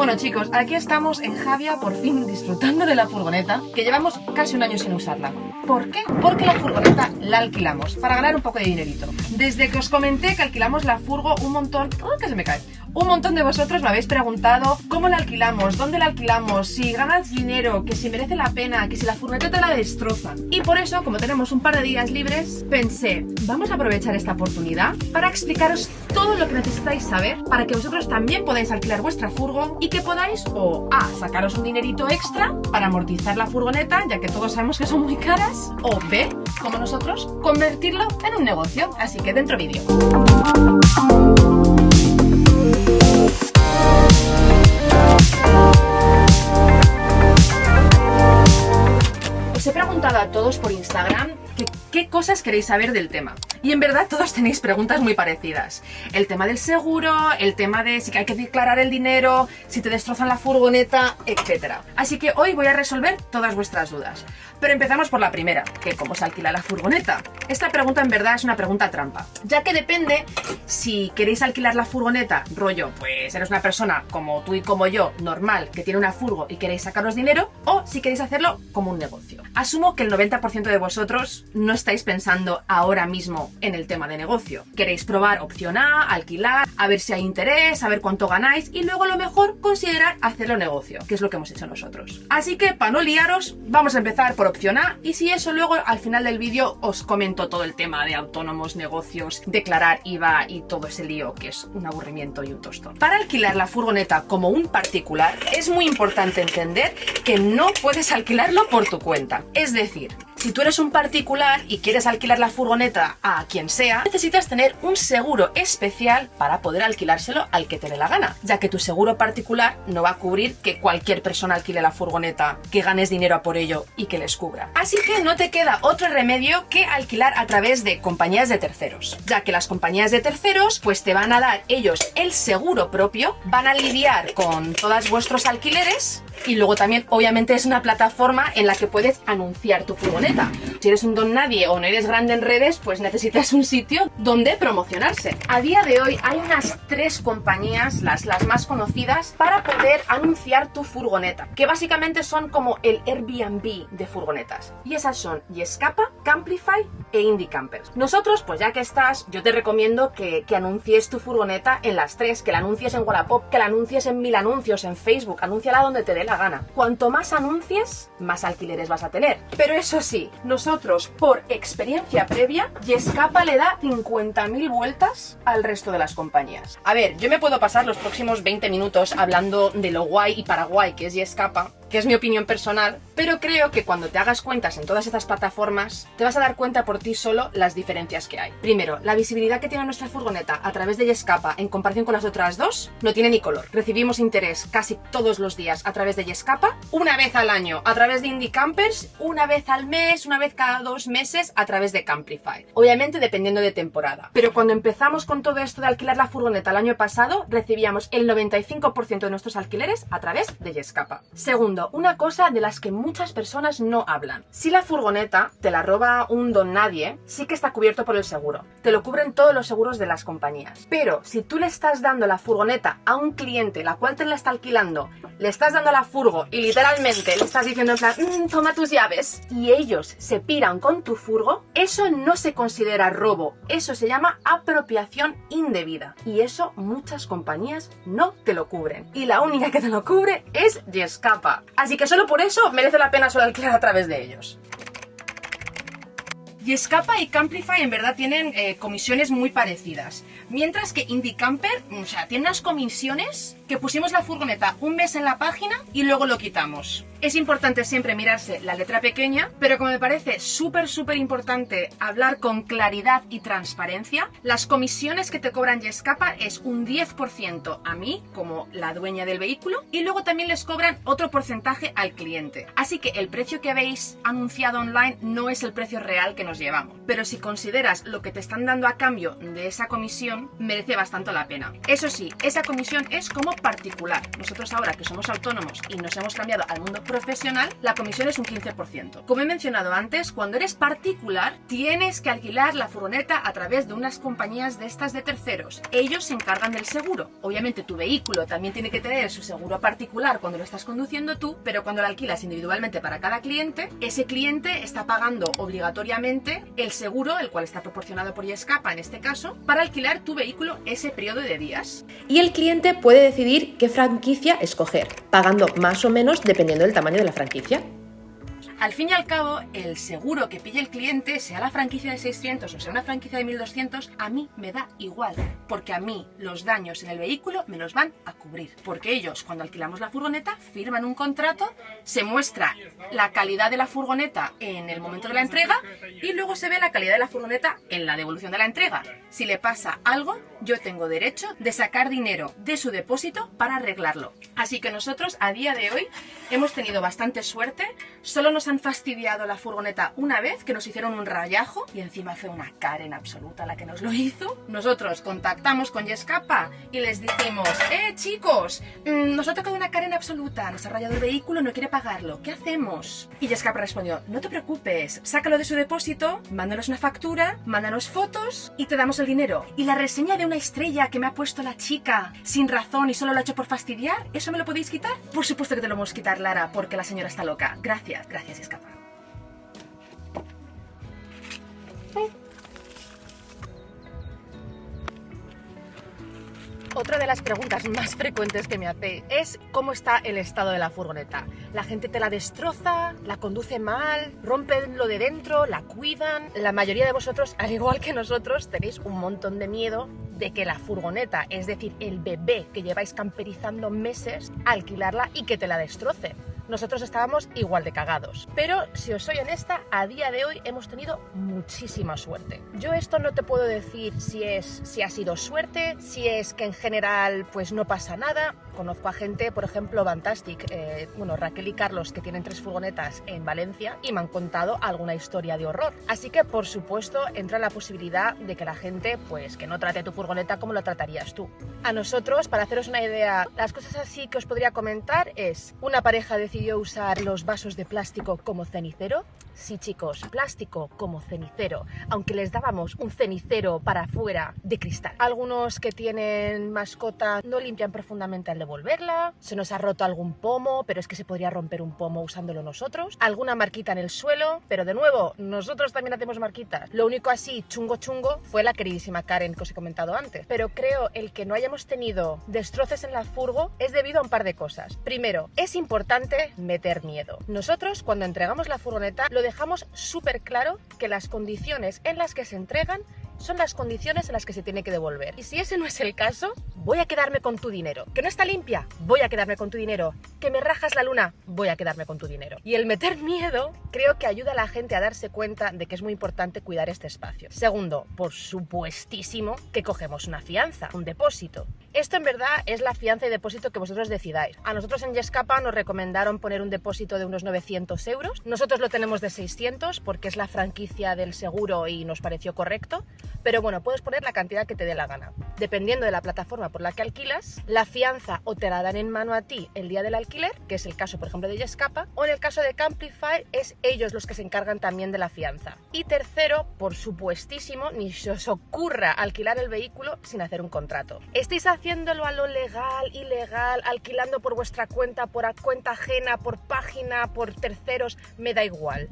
Bueno chicos, aquí estamos en Javia por fin disfrutando de la furgoneta que llevamos casi un año sin usarla. ¿Por qué? Porque la furgoneta la alquilamos para ganar un poco de dinerito. Desde que os comenté que alquilamos la furgo un montón... ¡Oh, que se me cae! Un montón de vosotros me habéis preguntado cómo la alquilamos, dónde la alquilamos, si ganas dinero, que si merece la pena, que si la furgoneta la destrozan. Y por eso, como tenemos un par de días libres, pensé, vamos a aprovechar esta oportunidad para explicaros todo lo que necesitáis saber para que vosotros también podáis alquilar vuestra furgo y que podáis o A, sacaros un dinerito extra para amortizar la furgoneta, ya que todos sabemos que son muy caras, o B, como nosotros, convertirlo en un negocio. Así que dentro vídeo. Instagram qué cosas queréis saber del tema. Y en verdad todos tenéis preguntas muy parecidas. El tema del seguro, el tema de si hay que declarar el dinero, si te destrozan la furgoneta, etc. Así que hoy voy a resolver todas vuestras dudas. Pero empezamos por la primera, que cómo se alquila la furgoneta. Esta pregunta en verdad es una pregunta trampa, ya que depende si queréis alquilar la furgoneta, rollo, pues eres una persona como tú y como yo, normal, que tiene una furgo y queréis sacaros dinero, o si queréis hacerlo como un negocio. Asumo que el 90% de vosotros no estáis pensando ahora mismo en el tema de negocio. Queréis probar opción A, alquilar, a ver si hay interés, a ver cuánto ganáis y luego a lo mejor considerar hacerlo negocio, que es lo que hemos hecho nosotros. Así que para no liaros, vamos a empezar por opción A y si eso luego al final del vídeo os comento todo el tema de autónomos, negocios, declarar IVA y todo ese lío que es un aburrimiento y un tostón. Para alquilar la furgoneta como un particular es muy importante entender que no puedes alquilarlo por tu cuenta. Es decir, si tú eres un particular y quieres alquilar la furgoneta a quien sea, necesitas tener un seguro especial para poder alquilárselo al que te dé la gana, ya que tu seguro particular no va a cubrir que cualquier persona alquile la furgoneta, que ganes dinero a por ello y que les cubra. Así que no te queda otro remedio que alquilar a través de compañías de terceros, ya que las compañías de terceros pues te van a dar ellos el seguro propio, van a lidiar con todos vuestros alquileres y luego también obviamente es una plataforma en la que puedes anunciar tu furgoneta. Si eres un don nadie o no eres grande en redes, pues necesitas un sitio donde promocionarse. A día de hoy hay unas tres compañías, las, las más conocidas, para poder anunciar tu furgoneta, que básicamente son como el Airbnb de furgonetas. Y esas son Yescapa, Camplify e Indie Campers. Nosotros, pues ya que estás, yo te recomiendo que, que anuncies tu furgoneta en las tres, que la anuncies en Wallapop, que la anuncies en mil anuncios, en Facebook, anúnciala donde te dé gana. Cuanto más anuncies, más alquileres vas a tener. Pero eso sí, nosotros, por experiencia previa, Yescapa le da 50.000 vueltas al resto de las compañías. A ver, yo me puedo pasar los próximos 20 minutos hablando de lo guay y paraguay que es Yescapa, que es mi opinión personal, pero creo que cuando te hagas cuentas en todas estas plataformas, te vas a dar cuenta por ti solo las diferencias que hay. Primero, la visibilidad que tiene nuestra furgoneta a través de Yescapa en comparación con las otras dos, no tiene ni color. Recibimos interés casi todos los días a través de Yescapa, una vez al año a través de Indie Campers, una vez al mes, una vez cada dos meses a través de Camplify. Obviamente dependiendo de temporada. Pero cuando empezamos con todo esto de alquilar la furgoneta el año pasado, recibíamos el 95% de nuestros alquileres a través de Yescapa. Segundo, una cosa de las que muchas personas no hablan. Si la furgoneta te la roba un don nadie, sí que está cubierto por el seguro. Te lo cubren todos los seguros de las compañías. Pero si tú le estás dando la furgoneta a un cliente, la cual te la está alquilando, le estás dando la furgo y literalmente le estás diciendo en plan, mm, toma tus llaves, y ellos se piran con tu furgo, eso no se considera robo, eso se llama apropiación indebida. Y eso muchas compañías no te lo cubren. Y la única que te lo cubre es Yescapa. Así que solo por eso merece la pena solo alquilar a través de ellos. Y Escapa y Camplify en verdad tienen eh, comisiones muy parecidas. Mientras que Indie Camper, o sea, tiene unas comisiones que pusimos la furgoneta un mes en la página y luego lo quitamos. Es importante siempre mirarse la letra pequeña, pero como me parece súper, súper importante hablar con claridad y transparencia, las comisiones que te cobran Yescapa es un 10% a mí, como la dueña del vehículo, y luego también les cobran otro porcentaje al cliente. Así que el precio que habéis anunciado online no es el precio real que nos llevamos. Pero si consideras lo que te están dando a cambio de esa comisión, merece bastante la pena. Eso sí, esa comisión es como particular. Nosotros ahora que somos autónomos y nos hemos cambiado al mundo profesional, la comisión es un 15%. Como he mencionado antes, cuando eres particular, tienes que alquilar la furgoneta a través de unas compañías de estas de terceros. Ellos se encargan del seguro. Obviamente tu vehículo también tiene que tener su seguro particular cuando lo estás conduciendo tú, pero cuando lo alquilas individualmente para cada cliente, ese cliente está pagando obligatoriamente el seguro, el cual está proporcionado por Yescapa en este caso, para alquilar tu vehículo ese periodo de días. Y el cliente puede decidir qué franquicia escoger, pagando más o menos dependiendo del tamaño de la franquicia. Al fin y al cabo, el seguro que pille el cliente, sea la franquicia de 600 o sea una franquicia de 1200, a mí me da igual, porque a mí los daños en el vehículo me los van a cubrir. Porque ellos, cuando alquilamos la furgoneta, firman un contrato, se muestra la calidad de la furgoneta en el momento de la entrega y luego se ve la calidad de la furgoneta en la devolución de la entrega. Si le pasa algo, yo tengo derecho de sacar dinero de su depósito para arreglarlo. Así que nosotros a día de hoy hemos tenido bastante suerte, solo nos han fastidiado la furgoneta una vez que nos hicieron un rayajo y encima fue una Karen absoluta la que nos lo hizo. Nosotros contactamos con Yescapa y les dijimos, eh chicos, mm, nos ha tocado una Karen absoluta, nos ha rayado el vehículo, no quiere pagarlo, ¿qué hacemos? Y Yescapa respondió, no te preocupes, sácalo de su depósito, mándanos una factura, mándanos fotos y te damos el dinero. Y la reseña de una estrella que me ha puesto la chica sin razón y solo lo ha hecho por fastidiar, ¿eso me lo podéis quitar? Por supuesto que te lo a quitar, Lara, porque la señora está loca. Gracias, gracias escapa. Otra de las preguntas más frecuentes que me hace es cómo está el estado de la furgoneta. La gente te la destroza, la conduce mal, rompen lo de dentro, la cuidan. La mayoría de vosotros, al igual que nosotros, tenéis un montón de miedo de que la furgoneta, es decir, el bebé que lleváis camperizando meses, alquilarla y que te la destroce nosotros estábamos igual de cagados. Pero si os soy honesta, a día de hoy hemos tenido muchísima suerte. Yo esto no te puedo decir si es si ha sido suerte, si es que en general pues no pasa nada. Conozco a gente, por ejemplo, Fantastic, eh, bueno, Raquel y Carlos, que tienen tres furgonetas en Valencia y me han contado alguna historia de horror. Así que, por supuesto, entra la posibilidad de que la gente, pues, que no trate tu furgoneta como lo tratarías tú. A nosotros, para haceros una idea, las cosas así que os podría comentar es una pareja decidió usar los vasos de plástico como cenicero? Sí, chicos, plástico como cenicero, aunque les dábamos un cenicero para afuera de cristal. Algunos que tienen mascota no limpian profundamente al devolverla, se nos ha roto algún pomo, pero es que se podría romper un pomo usándolo nosotros, alguna marquita en el suelo, pero de nuevo, nosotros también hacemos marquitas. Lo único así chungo chungo fue la queridísima Karen que os he comentado antes, pero creo el que no hayamos tenido destroces en la furgo es debido a un par de cosas. Primero, es importante meter miedo. Nosotros, cuando entregamos la furgoneta, lo dejamos súper claro que las condiciones en las que se entregan son las condiciones en las que se tiene que devolver. Y si ese no es el caso, voy a quedarme con tu dinero. ¿Que no está limpia? Voy a quedarme con tu dinero. ¿Que me rajas la luna? Voy a quedarme con tu dinero. Y el meter miedo creo que ayuda a la gente a darse cuenta de que es muy importante cuidar este espacio. Segundo, por supuestísimo que cogemos una fianza, un depósito. Esto en verdad es la fianza y depósito que vosotros decidáis. A nosotros en Yescapa nos recomendaron poner un depósito de unos 900 euros. Nosotros lo tenemos de 600 porque es la franquicia del seguro y nos pareció correcto. Pero bueno, puedes poner la cantidad que te dé la gana. Dependiendo de la plataforma por la que alquilas, la fianza o te la dan en mano a ti el día del alquiler, que es el caso por ejemplo de Yescapa, o en el caso de Camplify es ellos los que se encargan también de la fianza. Y tercero, por supuestísimo, ni se os ocurra alquilar el vehículo sin hacer un contrato. Haciéndolo a lo legal, ilegal, alquilando por vuestra cuenta, por cuenta ajena, por página, por terceros, me da igual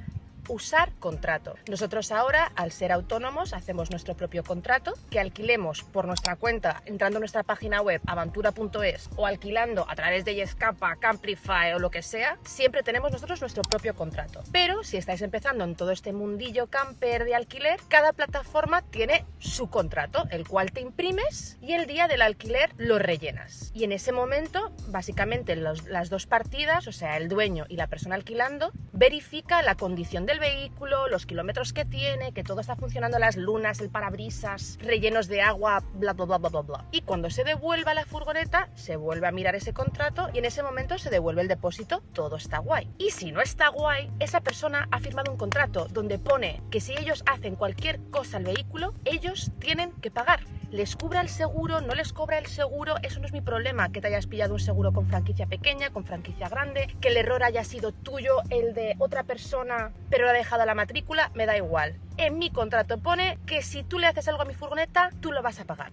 usar contrato. Nosotros ahora, al ser autónomos, hacemos nuestro propio contrato que alquilemos por nuestra cuenta entrando a nuestra página web aventura.es o alquilando a través de Yescapa, Camplify o lo que sea, siempre tenemos nosotros nuestro propio contrato. Pero si estáis empezando en todo este mundillo camper de alquiler, cada plataforma tiene su contrato, el cual te imprimes y el día del alquiler lo rellenas. Y en ese momento, básicamente las dos partidas, o sea, el dueño y la persona alquilando, verifica la condición del vehículo, los kilómetros que tiene, que todo está funcionando, las lunas, el parabrisas, rellenos de agua, bla, bla, bla, bla, bla. Y cuando se devuelva la furgoneta, se vuelve a mirar ese contrato y en ese momento se devuelve el depósito, todo está guay. Y si no está guay, esa persona ha firmado un contrato donde pone que si ellos hacen cualquier cosa al vehículo, ellos tienen que pagar ¿Les cubra el seguro? ¿No les cobra el seguro? Eso no es mi problema, que te hayas pillado un seguro con franquicia pequeña, con franquicia grande, que el error haya sido tuyo, el de otra persona, pero lo ha dejado la matrícula, me da igual. En mi contrato pone que si tú le haces algo a mi furgoneta, tú lo vas a pagar.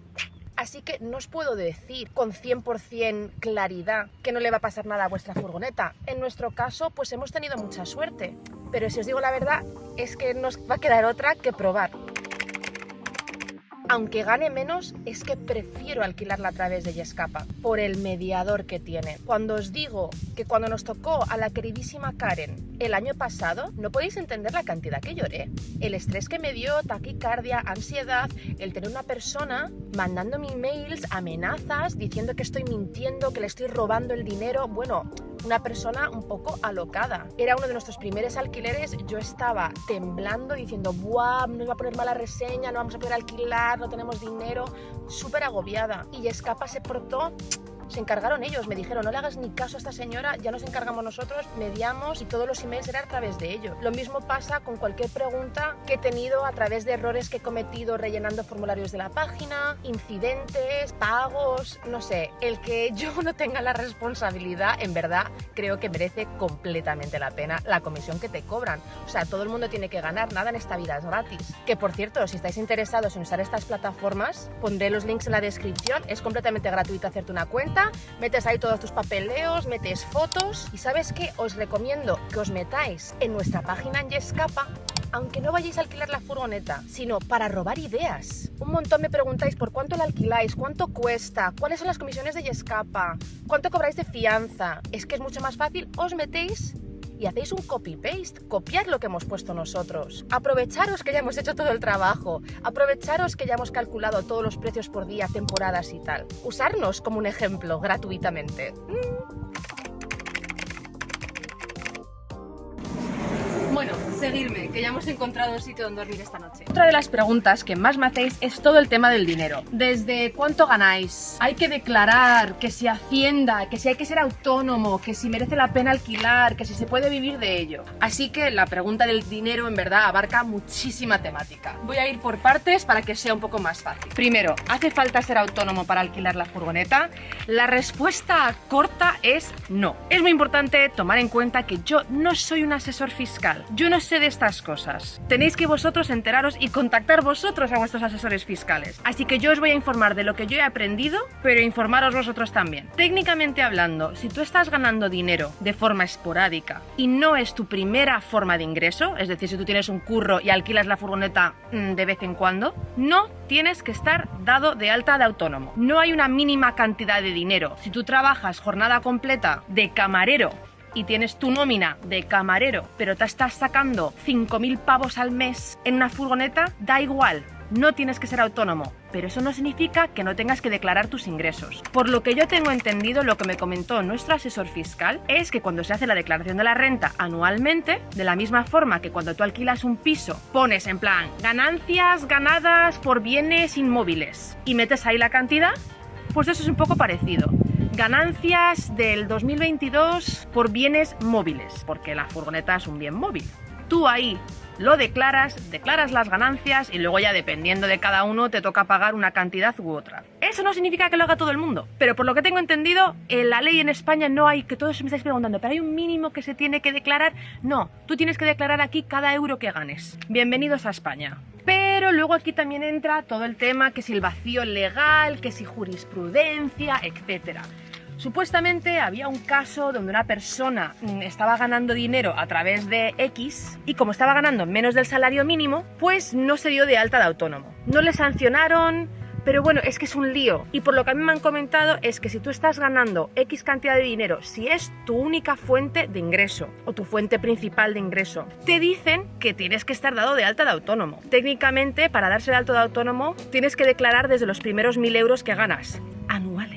Así que no os puedo decir con 100% claridad que no le va a pasar nada a vuestra furgoneta. En nuestro caso, pues hemos tenido mucha suerte. Pero si os digo la verdad, es que nos va a quedar otra que probar aunque gane menos, es que prefiero alquilarla a través de Yescapa, por el mediador que tiene. Cuando os digo que cuando nos tocó a la queridísima Karen el año pasado, no podéis entender la cantidad que lloré. El estrés que me dio, taquicardia, ansiedad, el tener una persona mandándome emails, amenazas, diciendo que estoy mintiendo, que le estoy robando el dinero. Bueno, una persona un poco alocada. Era uno de nuestros primeros alquileres, yo estaba temblando diciendo, ¡buah! Nos va a poner mala reseña, no vamos a poder alquilar, no tenemos dinero, súper agobiada. Y Escapa se portó se encargaron ellos, me dijeron, no le hagas ni caso a esta señora, ya nos encargamos nosotros, mediamos y todos los emails eran a través de ello. Lo mismo pasa con cualquier pregunta que he tenido a través de errores que he cometido rellenando formularios de la página, incidentes, pagos, no sé, el que yo no tenga la responsabilidad, en verdad, creo que merece completamente la pena la comisión que te cobran. O sea, todo el mundo tiene que ganar, nada en esta vida es gratis. Que por cierto, si estáis interesados en usar estas plataformas, pondré los links en la descripción, es completamente gratuito hacerte una cuenta metes ahí todos tus papeleos, metes fotos y ¿sabes qué? Os recomiendo que os metáis en nuestra página en Yescapa aunque no vayáis a alquilar la furgoneta, sino para robar ideas. Un montón me preguntáis por cuánto la alquiláis, cuánto cuesta, cuáles son las comisiones de Yescapa, cuánto cobráis de fianza. Es que es mucho más fácil, os metéis y hacéis un copy-paste, copiad lo que hemos puesto nosotros. Aprovecharos que ya hemos hecho todo el trabajo, aprovecharos que ya hemos calculado todos los precios por día, temporadas y tal. Usarnos como un ejemplo gratuitamente. Mm. Seguirme, que ya hemos encontrado un sitio donde dormir esta noche. Otra de las preguntas que más me hacéis es todo el tema del dinero. Desde cuánto ganáis, hay que declarar, que si hacienda, que si hay que ser autónomo, que si merece la pena alquilar, que si se puede vivir de ello. Así que la pregunta del dinero en verdad abarca muchísima temática. Voy a ir por partes para que sea un poco más fácil. Primero, ¿hace falta ser autónomo para alquilar la furgoneta? La respuesta corta es no. Es muy importante tomar en cuenta que yo no soy un asesor fiscal. Yo no de estas cosas. Tenéis que vosotros enteraros y contactar vosotros a vuestros asesores fiscales. Así que yo os voy a informar de lo que yo he aprendido, pero informaros vosotros también. Técnicamente hablando, si tú estás ganando dinero de forma esporádica y no es tu primera forma de ingreso, es decir, si tú tienes un curro y alquilas la furgoneta mm, de vez en cuando, no tienes que estar dado de alta de autónomo. No hay una mínima cantidad de dinero. Si tú trabajas jornada completa de camarero y tienes tu nómina de camarero, pero te estás sacando 5.000 pavos al mes en una furgoneta, da igual, no tienes que ser autónomo, pero eso no significa que no tengas que declarar tus ingresos. Por lo que yo tengo entendido, lo que me comentó nuestro asesor fiscal es que cuando se hace la declaración de la renta anualmente, de la misma forma que cuando tú alquilas un piso, pones en plan ganancias ganadas por bienes inmóviles y metes ahí la cantidad, pues eso es un poco parecido ganancias del 2022 por bienes móviles, porque la furgoneta es un bien móvil. Tú ahí lo declaras, declaras las ganancias y luego ya dependiendo de cada uno te toca pagar una cantidad u otra. Eso no significa que lo haga todo el mundo, pero por lo que tengo entendido, en la ley en España no hay, que todos me estáis preguntando, pero hay un mínimo que se tiene que declarar. No, tú tienes que declarar aquí cada euro que ganes. Bienvenidos a España. Pero luego aquí también entra todo el tema que si el vacío legal, que si jurisprudencia, etcétera. Supuestamente había un caso donde una persona mm, estaba ganando dinero a través de X y como estaba ganando menos del salario mínimo, pues no se dio de alta de autónomo. No le sancionaron, pero bueno, es que es un lío. Y por lo que a mí me han comentado es que si tú estás ganando X cantidad de dinero, si es tu única fuente de ingreso o tu fuente principal de ingreso, te dicen que tienes que estar dado de alta de autónomo. Técnicamente, para darse de alta de autónomo, tienes que declarar desde los primeros mil euros que ganas anuales.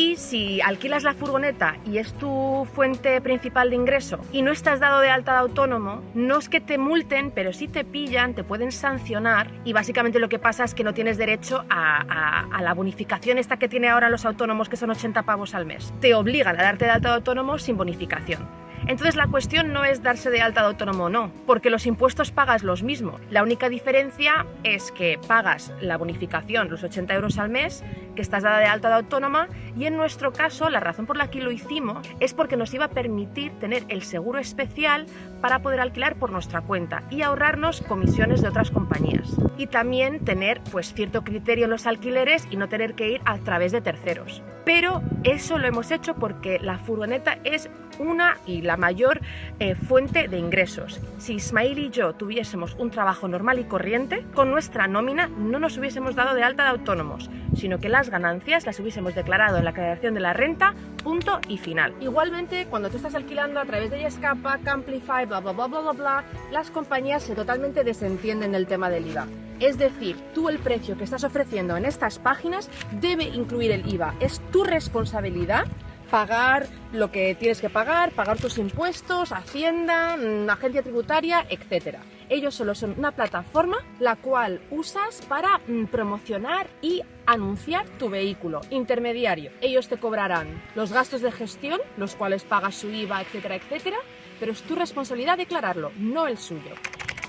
Y si alquilas la furgoneta y es tu fuente principal de ingreso y no estás dado de alta de autónomo, no es que te multen, pero si te pillan, te pueden sancionar y básicamente lo que pasa es que no tienes derecho a, a la bonificación esta que tiene ahora los autónomos, que son 80 pavos al mes. Te obligan a darte de alta de autónomo sin bonificación. Entonces la cuestión no es darse de alta de autónomo o no, porque los impuestos pagas los mismos. La única diferencia es que pagas la bonificación, los 80 euros al mes, que estás dada de alta de autónoma y en nuestro caso la razón por la que lo hicimos es porque nos iba a permitir tener el seguro especial para poder alquilar por nuestra cuenta y ahorrarnos comisiones de otras compañías. Y también tener pues cierto criterio en los alquileres y no tener que ir a través de terceros. Pero eso lo hemos hecho porque la furgoneta es una y la mayor eh, fuente de ingresos. Si Ismail y yo tuviésemos un trabajo normal y corriente, con nuestra nómina no nos hubiésemos dado de alta de autónomos, sino que las ganancias las hubiésemos declarado en la creación de la renta, punto y final. Igualmente, cuando tú estás alquilando a través de Yescapa, Camplify, bla bla bla bla bla bla, las compañías se totalmente desentienden del tema del IVA. Es decir, tú el precio que estás ofreciendo en estas páginas debe incluir el IVA. Es tu responsabilidad pagar lo que tienes que pagar, pagar tus impuestos, Hacienda, mm, agencia tributaria, etc. Ellos solo son una plataforma la cual usas para mm, promocionar y anunciar tu vehículo intermediario. Ellos te cobrarán los gastos de gestión, los cuales pagas su IVA, etcétera, etcétera, pero es tu responsabilidad declararlo, no el suyo.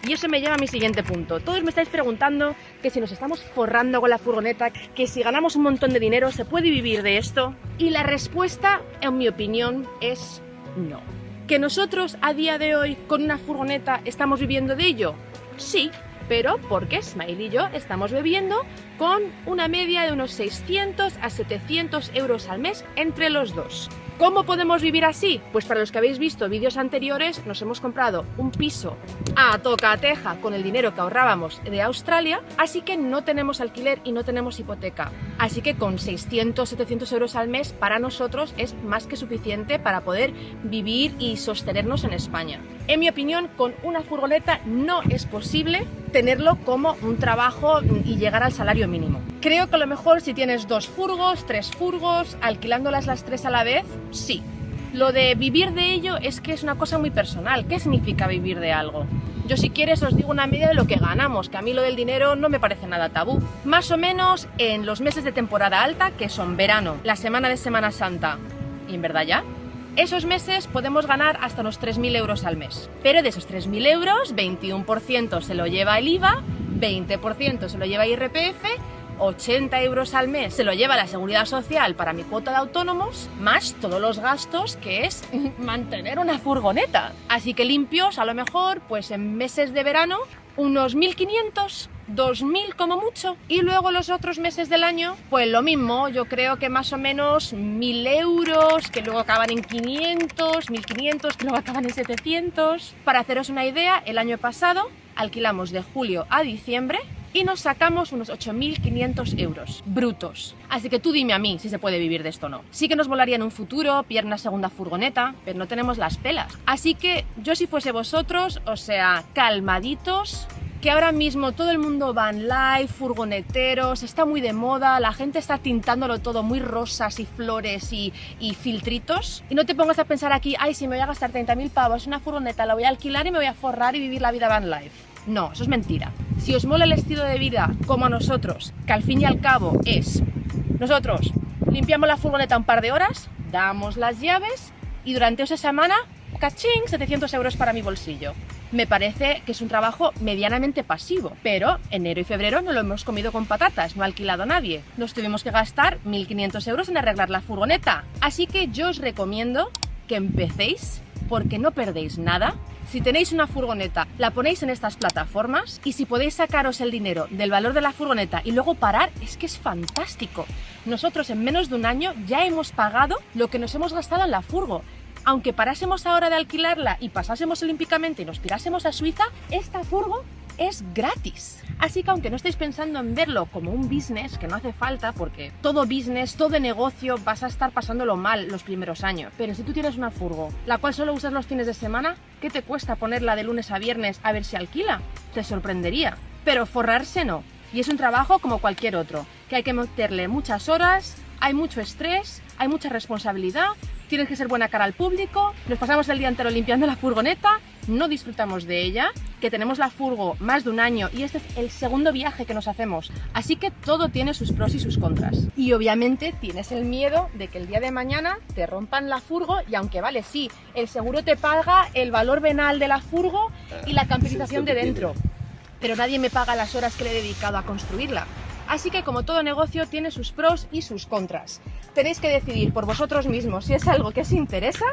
Y eso me lleva a mi siguiente punto. Todos me estáis preguntando que si nos estamos forrando con la furgoneta, que si ganamos un montón de dinero, ¿se puede vivir de esto? Y la respuesta, en mi opinión, es no. ¿Que nosotros a día de hoy con una furgoneta estamos viviendo de ello? Sí, pero porque Smile y yo estamos viviendo con una media de unos 600 a 700 euros al mes entre los dos. ¿Cómo podemos vivir así? Pues para los que habéis visto vídeos anteriores, nos hemos comprado un piso a toca teja con el dinero que ahorrábamos de Australia, así que no tenemos alquiler y no tenemos hipoteca. Así que con 600, 700 euros al mes para nosotros es más que suficiente para poder vivir y sostenernos en España. En mi opinión, con una furgoneta no es posible tenerlo como un trabajo y llegar al salario mínimo. Creo que a lo mejor si tienes dos furgos, tres furgos, alquilándolas las tres a la vez, sí. Lo de vivir de ello es que es una cosa muy personal. ¿Qué significa vivir de algo? Yo si quieres os digo una media de lo que ganamos, que a mí lo del dinero no me parece nada tabú. Más o menos en los meses de temporada alta, que son verano, la semana de Semana Santa, y en verdad ya, esos meses podemos ganar hasta unos 3.000 euros al mes. Pero de esos 3.000 euros, 21% se lo lleva el IVA, 20% se lo lleva IRPF 80 euros al mes se lo lleva la seguridad social para mi cuota de autónomos, más todos los gastos que es mantener una furgoneta. Así que limpios, a lo mejor, pues en meses de verano, unos 1.500, 2.000 como mucho. Y luego los otros meses del año, pues lo mismo, yo creo que más o menos 1.000 euros, que luego acaban en 500, 1.500, que luego acaban en 700. Para haceros una idea, el año pasado alquilamos de julio a diciembre y nos sacamos unos 8.500 euros brutos. Así que tú dime a mí si se puede vivir de esto o no. Sí que nos volaría en un futuro, pillar una segunda furgoneta, pero no tenemos las pelas. Así que yo si fuese vosotros, o sea, calmaditos, que ahora mismo todo el mundo va en live, furgoneteros, está muy de moda, la gente está tintándolo todo muy rosas y flores y, y filtritos. Y no te pongas a pensar aquí, ay, si me voy a gastar 30.000 pavos una furgoneta, la voy a alquilar y me voy a forrar y vivir la vida van life. No, eso es mentira. Si os mola el estilo de vida como a nosotros, que al fin y al cabo es, nosotros limpiamos la furgoneta un par de horas, damos las llaves y durante esa semana, cachín, 700 euros para mi bolsillo. Me parece que es un trabajo medianamente pasivo, pero enero y febrero no lo hemos comido con patatas, no ha alquilado a nadie. Nos tuvimos que gastar 1.500 euros en arreglar la furgoneta. Así que yo os recomiendo que empecéis porque no perdéis nada. Si tenéis una furgoneta, la ponéis en estas plataformas y si podéis sacaros el dinero del valor de la furgoneta y luego parar, es que es fantástico. Nosotros en menos de un año ya hemos pagado lo que nos hemos gastado en la furgo aunque parásemos ahora de alquilarla y pasásemos olímpicamente y nos tirásemos a Suiza, esta furgo es gratis. Así que aunque no estéis pensando en verlo como un business, que no hace falta porque todo business, todo negocio vas a estar pasándolo mal los primeros años. Pero si tú tienes una furgo, la cual solo usas los fines de semana, ¿qué te cuesta ponerla de lunes a viernes a ver si alquila? Te sorprendería. Pero forrarse no. Y es un trabajo como cualquier otro, que hay que meterle muchas horas, hay mucho estrés, hay mucha responsabilidad, tienes que ser buena cara al público, nos pasamos el día entero limpiando la furgoneta no disfrutamos de ella, que tenemos la furgo más de un año y este es el segundo viaje que nos hacemos. Así que todo tiene sus pros y sus contras. Y obviamente tienes el miedo de que el día de mañana te rompan la furgo y aunque vale, sí, el seguro te paga el valor venal de la furgo y la camperización de dentro. Pero nadie me paga las horas que le he dedicado a construirla. Así que como todo negocio tiene sus pros y sus contras. Tenéis que decidir por vosotros mismos si es algo que os interesa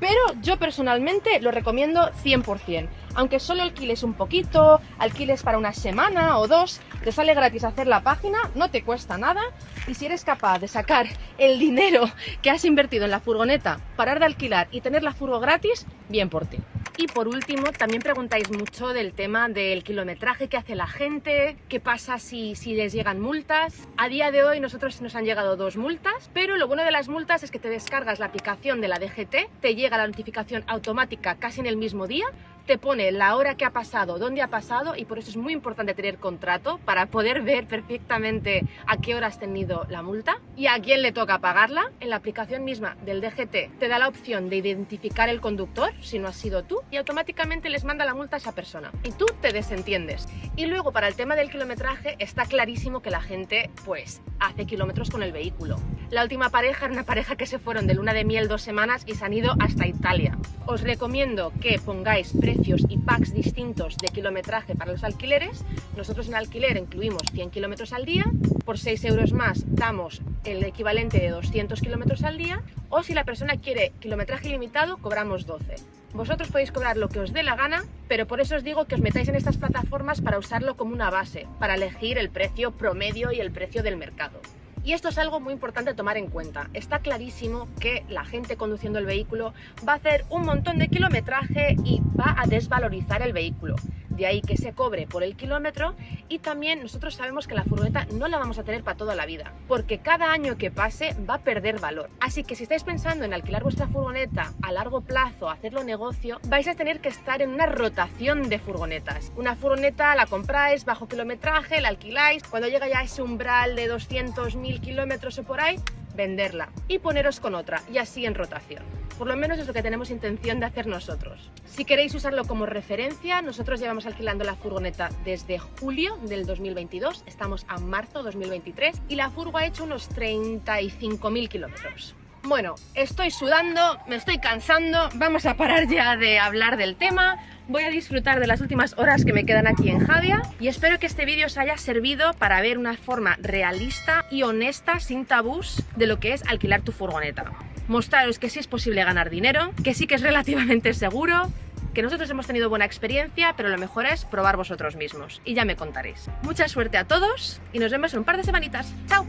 pero yo personalmente lo recomiendo 100%. Aunque solo alquiles un poquito, alquiles para una semana o dos, te sale gratis hacer la página, no te cuesta nada y si eres capaz de sacar el dinero que has invertido en la furgoneta, parar de alquilar y tener la furgo gratis, bien por ti. Y por último, también preguntáis mucho del tema del kilometraje que hace la gente, qué pasa si, si les llegan multas. A día de hoy nosotros nos han llegado dos multas, pero lo bueno de las multas es que te descargas la aplicación de la DGT, te llega la notificación automática casi en el mismo día, te pone la hora que ha pasado, dónde ha pasado y por eso es muy importante tener contrato para poder ver perfectamente a qué hora has tenido la multa y a quién le toca pagarla. En la aplicación misma del DGT te da la opción de identificar el conductor, si no has sido tú, y automáticamente les manda la multa a esa persona. Y tú te desentiendes. Y luego para el tema del kilometraje está clarísimo que la gente pues hace kilómetros con el vehículo. La última pareja era una pareja que se fueron de luna de miel dos semanas y se han ido hasta Italia. Os recomiendo que pongáis precios y packs distintos de kilometraje para los alquileres. Nosotros en alquiler incluimos 100 kilómetros al día, por 6 euros más damos el equivalente de 200 kilómetros al día, o si la persona quiere kilometraje ilimitado, cobramos 12. Vosotros podéis cobrar lo que os dé la gana, pero por eso os digo que os metáis en estas plataformas para usarlo como una base, para elegir el precio promedio y el precio del mercado. Y esto es algo muy importante tomar en cuenta. Está clarísimo que la gente conduciendo el vehículo va a hacer un montón de kilometraje y va a desvalorizar el vehículo de ahí que se cobre por el kilómetro y también nosotros sabemos que la furgoneta no la vamos a tener para toda la vida, porque cada año que pase va a perder valor. Así que si estáis pensando en alquilar vuestra furgoneta a largo plazo, hacerlo negocio, vais a tener que estar en una rotación de furgonetas. Una furgoneta la compráis bajo kilometraje, la alquiláis, cuando llega ya ese umbral de 200.000 kilómetros o por ahí, venderla y poneros con otra y así en rotación. Por lo menos es lo que tenemos intención de hacer nosotros. Si queréis usarlo como referencia, nosotros llevamos alquilando la furgoneta desde julio del 2022, estamos a marzo 2023 y la furgo ha hecho unos 35.000 kilómetros. Bueno, estoy sudando, me estoy cansando, vamos a parar ya de hablar del tema, voy a disfrutar de las últimas horas que me quedan aquí en Javia y espero que este vídeo os haya servido para ver una forma realista y honesta, sin tabús, de lo que es alquilar tu furgoneta. Mostraros que sí es posible ganar dinero, que sí que es relativamente seguro, que nosotros hemos tenido buena experiencia, pero lo mejor es probar vosotros mismos y ya me contaréis. Mucha suerte a todos y nos vemos en un par de semanitas. ¡Chao!